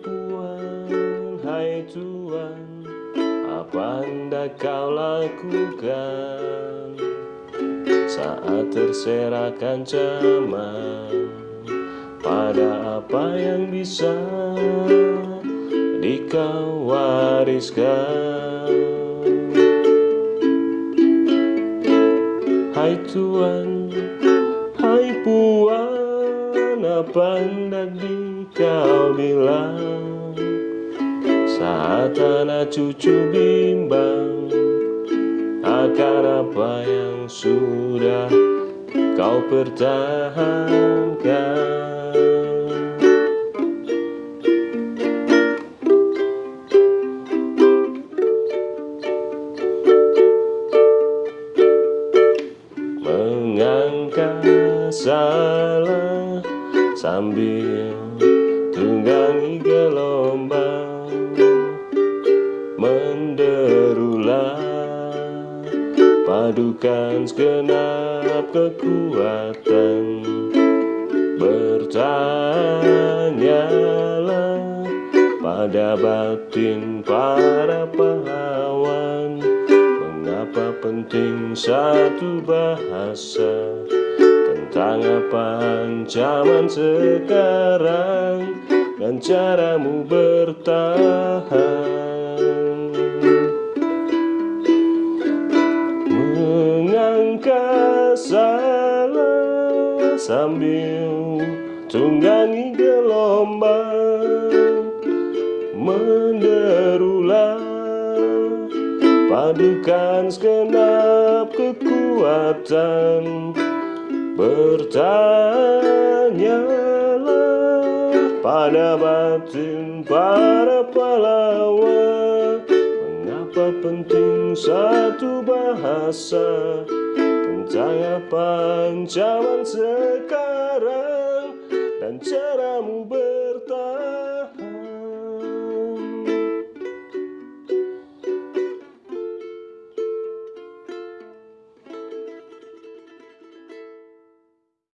Tuhan, hai Tuhan, apa hendak kau lakukan saat terserahkan zaman pada apa yang bisa dikau wariskan? Hai Tuhan, hai Puan. Apa hendak dikau bilang saat anak cucu bimbang Akan apa yang sudah kau pertahankan. Mengangkat salah sambil tunggangi gelombang menderulah Padukan segenap kekuatan Bertanyalah pada batin para pahlawan Mengapa penting satu bahasa Tentang apa ancaman sekarang Dan caramu bertahan. Salah sambil tunggangi gelombang menderulah padukan segenap kekuatan bertanyalah pada batin para pahlawan mengapa penting satu bahasa? Tentang apa ancaman sekarang dan ber